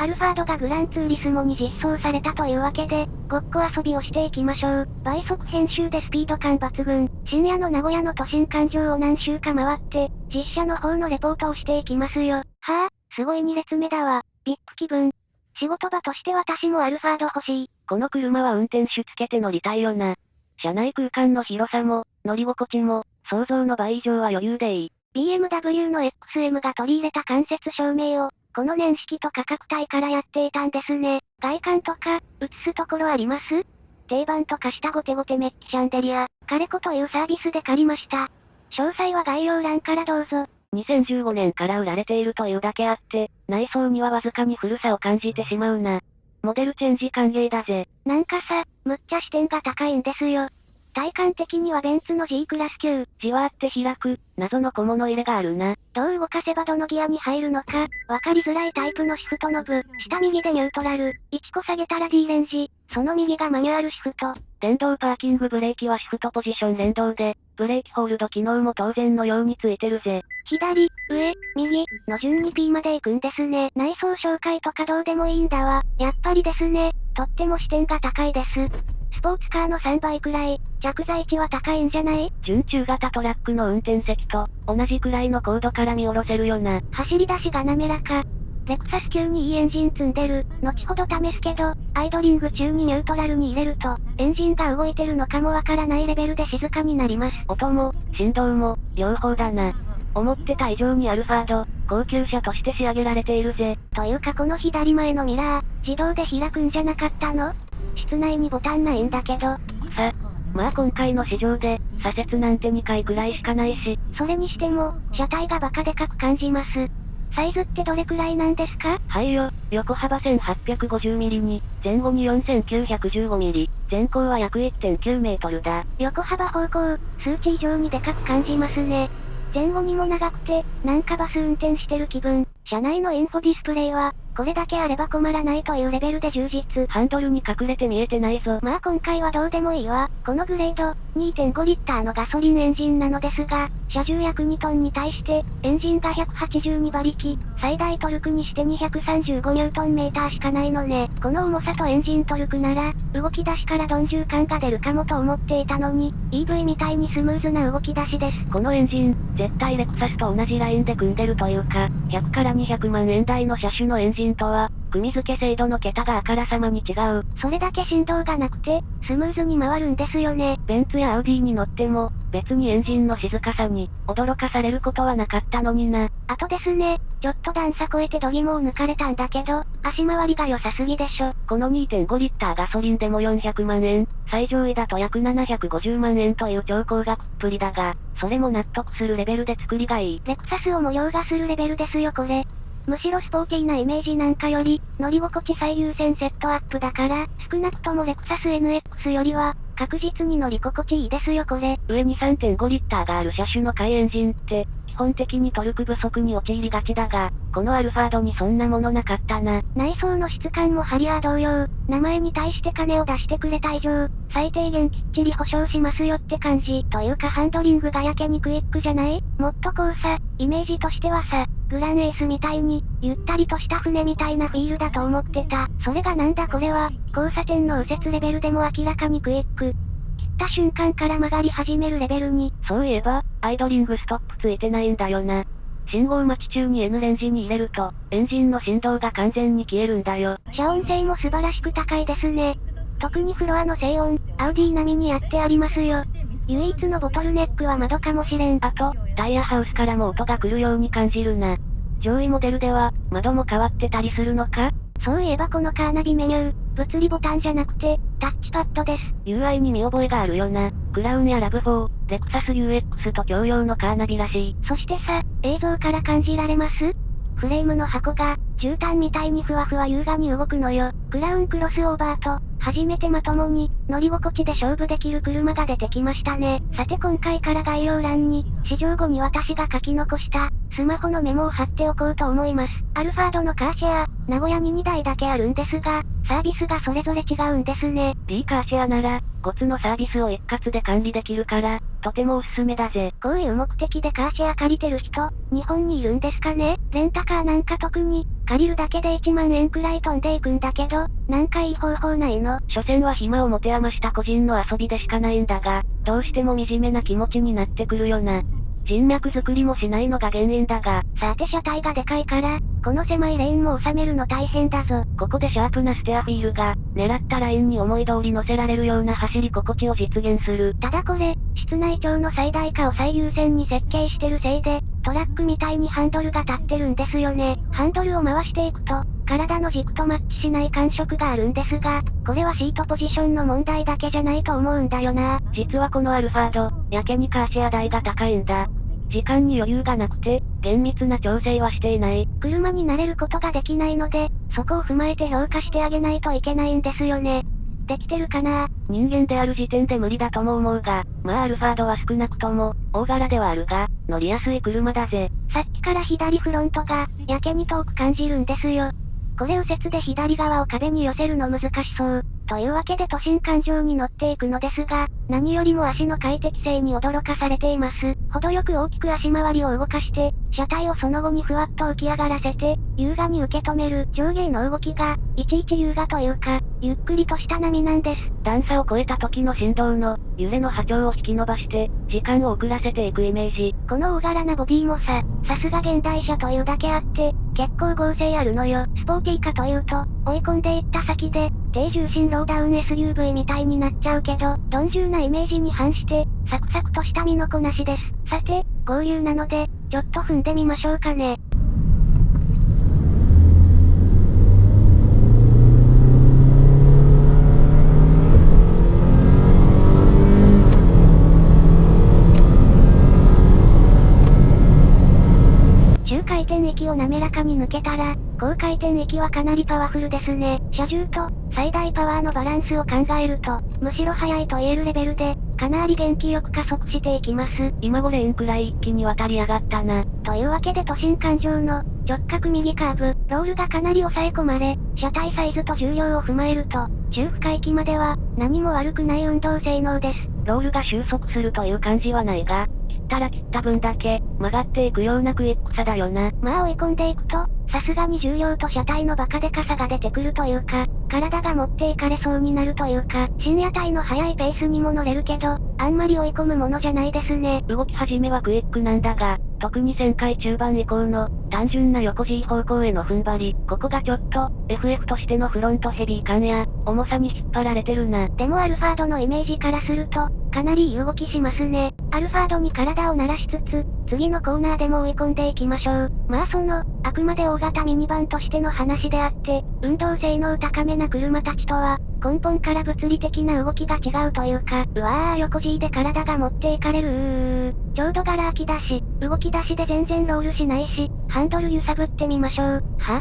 アルファードがグランツーリスモに実装されたというわけで、ごっこ遊びをしていきましょう。倍速編集でスピード感抜群。深夜の名古屋の都心環状を何周か回って、実写の方のレポートをしていきますよ。はぁ、あ、すごい2列目だわ。ビッグ気分。仕事場として私もアルファード欲しい。この車は運転手つけて乗りたいよな。車内空間の広さも、乗り心地も、想像の倍以上は余裕でいい。BMW の XM が取り入れた間接照明を、この年式と価格帯からやっていたんですね。外観とか、映すところあります？定番とか下ゴテゴテメッキシャンデリア、カレコというサービスで借りました。詳細は概要欄からどうぞ。2015年から売られているというだけあって、内装にはわずかに古さを感じてしまうな。モデルチェンジ歓迎だぜ。なんかさ、むっちゃ視点が高いんですよ。体感的にはベンツの G クラス級。じわーって開く、謎の小物入れがあるな。どう動かせばどのギアに入るのか、わかりづらいタイプのシフトノブ。下右でニュートラル。1個下げたら D レンジ。その右がマニュアルシフト。電動パーキングブレーキはシフトポジション連動で、ブレーキホールド機能も当然のようについてるぜ。左、上、右、の順に P まで行くんですね。内装紹介とかどうでもいいんだわ。やっぱりですね。とっても視点が高いです。スポーツカーの3倍くらい、着座位置は高いんじゃない？準中型トラックの運転席と、同じくらいの高度から見下ろせるよな。走り出しが滑らか。レクサス級にいいエンジン積んでる。後ほど試すけど、アイドリング中にニュートラルに入れると、エンジンが動いてるのかもわからないレベルで静かになります。音も、振動も、両方だな。思ってた以上にアルファード、高級車として仕上げられているぜ。というかこの左前のミラー、自動で開くんじゃなかったの？室内にボタンないんだけど。さ、まあ今回の市場で、左折なんて2回くらいしかないし。それにしても、車体がバカでかく感じます。サイズってどれくらいなんですか？はいよ、横幅 1850mm に、前後に 4915mm、全高は約1.9メートルだ。横幅方向、数値以上にでかく感じますね。前後にも長くて、なんかバス運転してる気分。車内のインフォディスプレイは、これだけあれば困らないというレベルで充実。ハンドルに隠れて見えてないぞ。まあ今回はどうでもいいわ。このグレード、2.5リッターのガソリンエンジンなのですが、車重約2トンに対して、エンジンが182馬力、最大トルクにして235ニュートンメーターしかないのね。この重さとエンジントルクなら、動き出しから鈍重感が出るかもと思っていたのに、EV みたいにスムーズな動き出しです。このエンジン、絶対レクサスと同じラインで組んでるというか、100から200万円台の車種のエンジンとは、組み付け精度の桁があからさまに違う。それだけ振動がなくて、スムーズに回るんですよね。ベンツやアウディに乗っても、別にエンジンの静かさに、驚かされることはなかったのにな。あとですね、ちょっと段差超えて度肝を抜かれたんだけど、足回りが良さすぎでしょ。この2.5リッターガソリンでも400万円、最上位だと約750万円という超高額っぷりだが、それも納得するレベルで作りがいい。レクサスを模様がするレベルですよこれ。むしろスポーティーなイメージなんかより、乗り心地最優先セットアップだから、少なくともレクサス NX よりは、確実に乗り心地いいですよこれ。上に3.5リッターがある車種の下位エンジンって、基本的にトルク不足に陥りがちだが、このアルファードにそんなものなかったな。内装の質感もハリアー同様、名前に対して金を出してくれた以上、最低限きっちり保証しますよって感じ。というかハンドリングがやけにクイックじゃない？もっとこうさ、イメージとしてはさ、グランエースみたいに、ゆったりとした船みたいなフィールだと思ってた。それがなんだこれは、交差点の右折レベルでも明らかにクイック。切った瞬間から曲がり始めるレベルに。そういえば、アイドリングストップついてないんだよな。信号待ち中に N レンジに入れると、エンジンの振動が完全に消えるんだよ。遮音性も素晴らしく高いですね。特にフロアの静音、アウディ並みにやってありますよ。唯一のボトルネックは窓かもしれん。あと、タイヤハウスからも音が来るように感じるな。上位モデルでは、窓も変わってたりするのか？そういえばこのカーナビメニュー、物理ボタンじゃなくて、タッチパッドです。UI に見覚えがあるよな。クラウンやラブ4、レクサス UX と共用のカーナビらしい。そしてさ、映像から感じられます？フレームの箱が、絨毯みたいにふわふわ優雅に動くのよ。クラウンクロスオーバーと、初めてまともに、乗り心地で勝負できる車が出てきましたね。さて今回から概要欄に、試乗後に私が書き残した、スマホのメモを貼っておこうと思います。アルファードのカーシェア、名古屋に2台だけあるんですが、サービスがそれぞれ違うんですね。D カーシェアなら、5つのサービスを一括で管理できるから、とてもおすすめだぜ。こういう目的でカーシェア借りてる人、日本にいるんですかね？レンタカーなんか特に、借りるだけで1万円くらい飛んでいくんだけど、なんかいい方法ないの？所詮は暇を持て余した個人の遊びでしかないんだが、どうしても惨めな気持ちになってくるよな。人脈作りもしないのが原因だが、さて車体がでかいから、この狭いレーンも収めるの大変だぞ。ここでシャープなステアフィールが、狙ったラインに思い通り乗せられるような走り心地を実現する。ただこれ、室内調の最大化を最優先に設計してるせいで、トラックみたいにハンドルが立ってるんですよね。ハンドルを回していくと、体の軸とマッチしない感触があるんですが、これはシートポジションの問題だけじゃないと思うんだよな。実はこのアルファード、やけにカーシェア代が高いんだ。時間に余裕がなくて、厳密な調整はしていない。車に慣れることができないので、そこを踏まえて評価してあげないといけないんですよね。できてるかな？人間である時点で無理だとも思うが、まあアルファードは少なくとも、大柄ではあるが、乗りやすい車だぜ。さっきから左フロントが、やけに遠く感じるんですよ。これ右折で左側を壁に寄せるの難しそう。というわけで都心環状に乗っていくのですが、何よりも足の快適性に驚かされています。程よく大きく足回りを動かして、車体をその後にふわっと浮き上がらせて、優雅に受け止める上下の動きが、いちいち優雅というか、ゆっくりとした波なんです。段差を越えた時の振動の、揺れの波長を引き伸ばして、時間を遅らせていくイメージ。この大柄なボディもさ、さすが現代車というだけあって、結構合成あるのよ。スポーティーかというと、追い込んでいった先で、低重心ローダウン SUV みたいになっちゃうけど、鈍重なイメージに反して、サクサクとした身のこなしです。さて、合流なので、ちょっと踏んでみましょうかね。中回転域を滑らかに抜けたら、高回転域はかなりパワフルですね。車重と、最大パワーのバランスを考えると、むしろ速いと言えるレベルで、かなり元気よく加速していきます。今5レーンくらい一気に渡り上がったな。というわけで都心環状の、直角右カーブ、ロールがかなり抑え込まれ、車体サイズと重量を踏まえると、中深域までは、何も悪くない運動性能です。ロールが収束するという感じはないが、切ったら切った分だけ、曲がっていくようなクイックさだよな。まあ追い込んでいくと、さすがに重量と車体のバカでかさが出てくるというか、体が持っていかれそうになるというか、深夜帯の速いペースにも乗れるけど、あんまり追い込むものじゃないですね。動き始めはクイックなんだが、特に旋回中盤以降の、単純な横 G 方向への踏ん張り、ここがちょっと、FF としてのフロントヘビー感や、重さに引っ張られてるな。でもアルファードのイメージからすると、かなりいい動きしますね。アルファードに体を慣らしつつ、次のコーナーでも追い込んでいきましょう。まあその、あくまで大型ミニバンとしての話であって、運動性能高めな車たちとは、根本から物理的な動きが違うというか、うわー横 G で体が持っていかれるうー。ちょうどガラ空きだし、動き出しで全然ロールしないし、ハンドル揺さぶってみましょう。は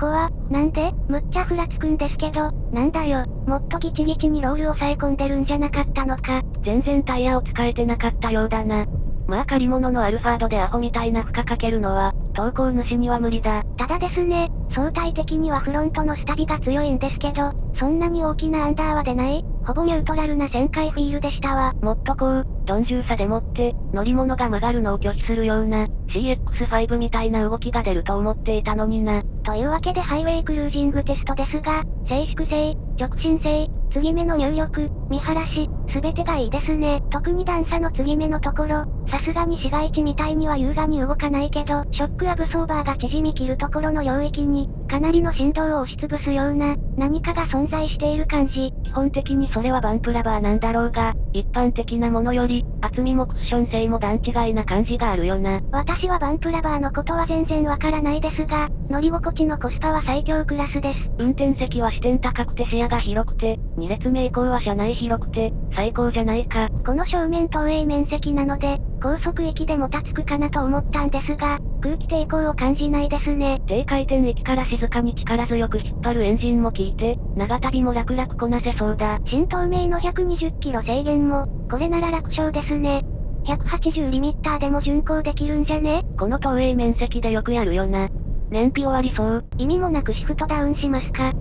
こは、なんでむっちゃふらつくんですけど、なんだよ、もっとギチギチにロールを抑え込んでるんじゃなかったのか。全然タイヤを使えてなかったようだな。まあ借り物のアルファードでアホみたいな負荷かけるのは、投稿主には無理だ。ただですね、相対的にはフロントのスタビが強いんですけど、そんなに大きなアンダーは出ない、ほぼニュートラルな旋回フィールでしたわ。もっとこう、鈍重さでもって、乗り物が曲がるのを拒否するような、CX5 みたいな動きが出ると思っていたのにな。というわけでハイウェイクルージングテストですが、静粛性、直進性、継ぎ目の入力、見晴らし、すべてがいいですね。特に段差の継ぎ目のところ、さすがに市街地みたいには優雅に動かないけど、ショックアブソーバーが縮み切るところの領域に、かなりの振動を押しつぶすような、何かが存在している感じ。基本的にそれはバンプラバーなんだろうが、一般的なものより、厚みもクッション性も段違いな感じがあるよな。私はバンプラバーのことは全然わからないですが、乗り心地のコスパは最強クラスです。運転席は視点高くて視野が広くて、2列目以降は車内広くて、最高じゃないか。この正面投影面積なので、高速域でもたつくかなと思ったんですが、空気抵抗を感じないですね。低回転域から静かに力強く引っ張るエンジンも効いて、長旅も楽々こなせそうだ。新東名の120キロ制限も、これなら楽勝ですね。180リミッターでも巡航できるんじゃね？この投影面積でよくやるよな。燃費終わりそう。意味もなくシフトダウンしますか？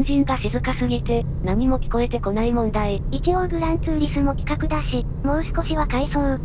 ンジンが静かすぎて、何も聞こえてこない問題。一応グランツーリスモ企画だし、もう少しは回想。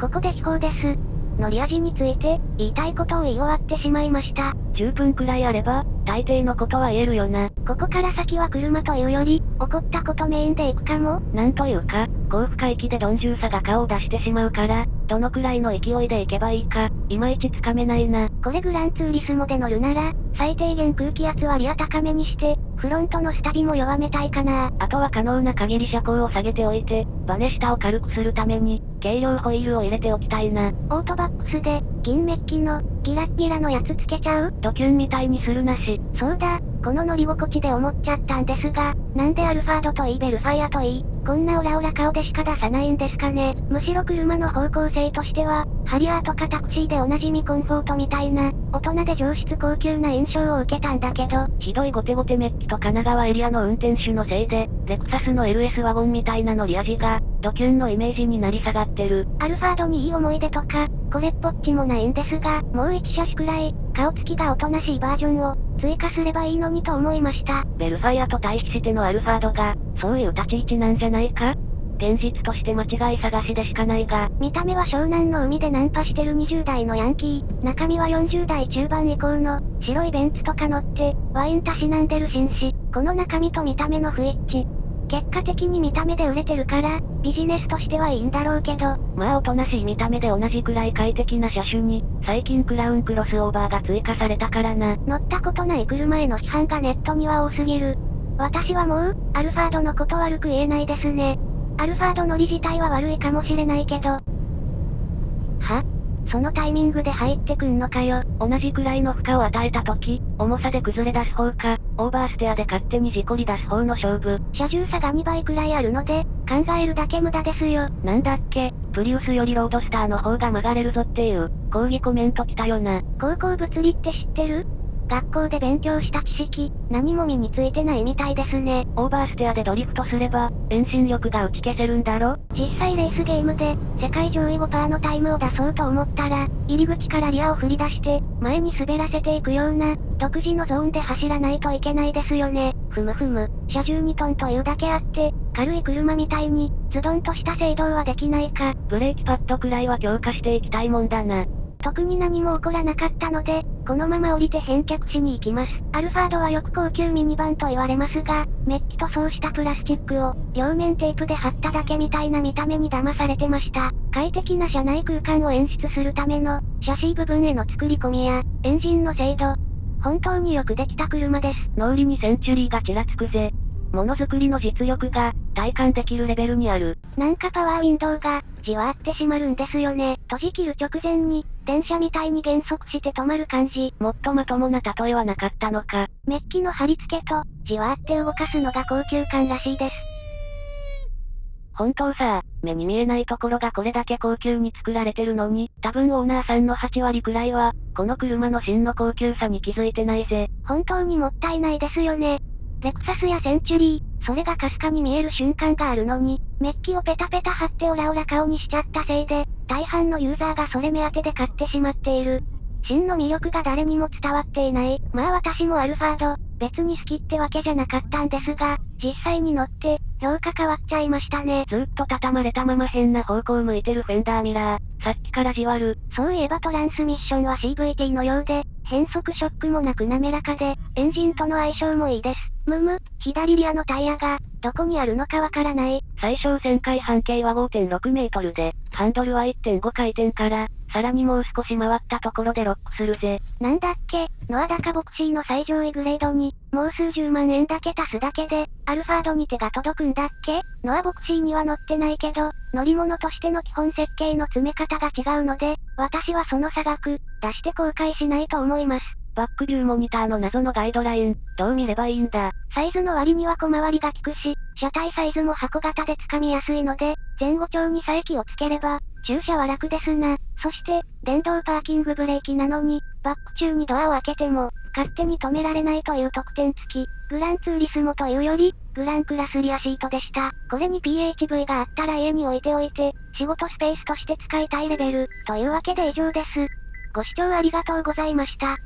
ここで秘宝です。乗り味について、言いたいことを言い終わってしまいました。10分くらいあれば、大抵のことは言えるよな。ここから先は車というより、起こったことメインで行くかもなんというか、高負荷域で鈍重さが顔を出してしまうから、どのくらいの勢いで行けばいいか、いまいちつかめないな。これグランツーリスモで乗るなら、最低限空気圧はリア高めにして、フロントのスタビも弱めたいかなあとは可能な限り車高を下げておいて、バネ下を軽くするために、軽量ホイールを入れておきたいな。オートバックスで、銀メッキの、ギラッギラのやつつけちゃう？ドキュンみたいにするなし。そうだ、この乗り心地で思っちゃったんですが、なんでアルファードといいベルファイアといい、こんなオラオラ顔でしか出さないんですかね。むしろ車の方向性としては、ハリアーとかタクシーでおなじみコンフォートみたいな、大人で上質高級な印象を受けたんだけど、ひどいゴテゴテメッキと神奈川エリアの運転手のせいで、レクサスの LS ワゴンみたいな乗り味が、ドキュンのイメージになり下がってる。アルファードにいい思い出とか、これっぽっちもないんですが、もう1車種くらい、顔つきがおとなしいバージョンを、追加すればいいのにと思いました。ベルファイアと対比してのアルファードが、そういう立ち位置なんじゃないか？現実として間違い探しでしかないが、見た目は湘南の海でナンパしてる20代のヤンキー、中身は40代中盤以降の、白いベンツとか乗って、ワインたしなんでる紳士、この中身と見た目の不一致。結果的に見た目で売れてるから、ビジネスとしてはいいんだろうけど。まあおとなしい見た目で同じくらい快適な車種に、最近クラウンクロスオーバーが追加されたからな。乗ったことない車への批判がネットには多すぎる。私はもう、アルファードのこと悪く言えないですね。アルファード乗り自体は悪いかもしれないけど。は？そのタイミングで入ってくんのかよ。同じくらいの負荷を与えた時、重さで崩れ出す方か、オーバーステアで勝手に事故り出す方の勝負。車重差が2倍くらいあるので、考えるだけ無駄ですよ。なんだっけ、プリウスよりロードスターの方が曲がれるぞっていう、抗議コメント来たよな。高校物理って知ってる？学校で勉強した知識、何も身についてないみたいですね。オーバーステアでドリフトすれば、遠心力が打ち消せるんだろ？実際レースゲームで、世界上位5%のタイムを出そうと思ったら、入り口からリアを振り出して、前に滑らせていくような、独自のゾーンで走らないといけないですよね。ふむふむ、車重2トンというだけあって、軽い車みたいに、ズドンとした制動はできないか。ブレーキパッドくらいは強化していきたいもんだな。特に何も起こらなかったので、このまま降りて返却しに行きます。アルファードはよく高級ミニバンと言われますが、メッキ塗装したプラスチックを、両面テープで貼っただけみたいな見た目に騙されてました。快適な車内空間を演出するための、シャシー部分への作り込みや、エンジンの精度、本当によくできた車です。脳裏にセンチュリーがちらつくぜ。ものづくりの実力が、体感できるレベルにある。なんかパワーウィンドウが、じわって閉まるんですよね。閉じ切る直前に、電車みたいに減速して止まる感じ。もっとまともな例えはなかったのか。メッキの貼り付けと、じわって動かすのが高級感らしいです。本当さ、目に見えないところがこれだけ高級に作られてるのに、多分オーナーさんの8割くらいは、この車の真の高級さに気づいてないぜ。本当にもったいないですよね。レクサスやセンチュリー、それがかすかに見える瞬間があるのに、メッキをペタペタ貼ってオラオラ顔にしちゃったせいで、大半のユーザーがそれ目当てで買ってしまっている。真の魅力が誰にも伝わっていない。まあ私もアルファード、別に好きってわけじゃなかったんですが、実際に乗って、評価変わっちゃいましたね。ずっと畳まれたまま変な方向向いてるフェンダーミラー。さっきからじわる。そういえばトランスミッションは CVT のようで、変速ショックもなく滑らかで、エンジンとの相性もいいです。むむ、左リアのタイヤが、どこにあるのかわからない。最小旋回半径は5.6メートルで、ハンドルは1.5回転から、さらにもう少し回ったところでロックするぜ。なんだっけ、ノアダカボクシーの最上位グレードに、もう数十万円だけ足すだけで、アルファードに手が届くんだっけ？ノアボクシーには乗ってないけど、乗り物としての基本設計の詰め方が違うので、私はその差額、出して後悔しないと思います。バックビューモニターの謎のガイドライン、どう見ればいいんだ？サイズの割には小回りが効くし、車体サイズも箱型で掴みやすいので、前後調に佐伯をつければ、駐車は楽ですな。そして、電動パーキングブレーキなのに、バック中にドアを開けても、勝手に止められないという特典付き、グランツーリスモというより、グランクラスリアシートでした。これに PHV があったら家に置いておいて、仕事スペースとして使いたいレベル、というわけで以上です。ご視聴ありがとうございました。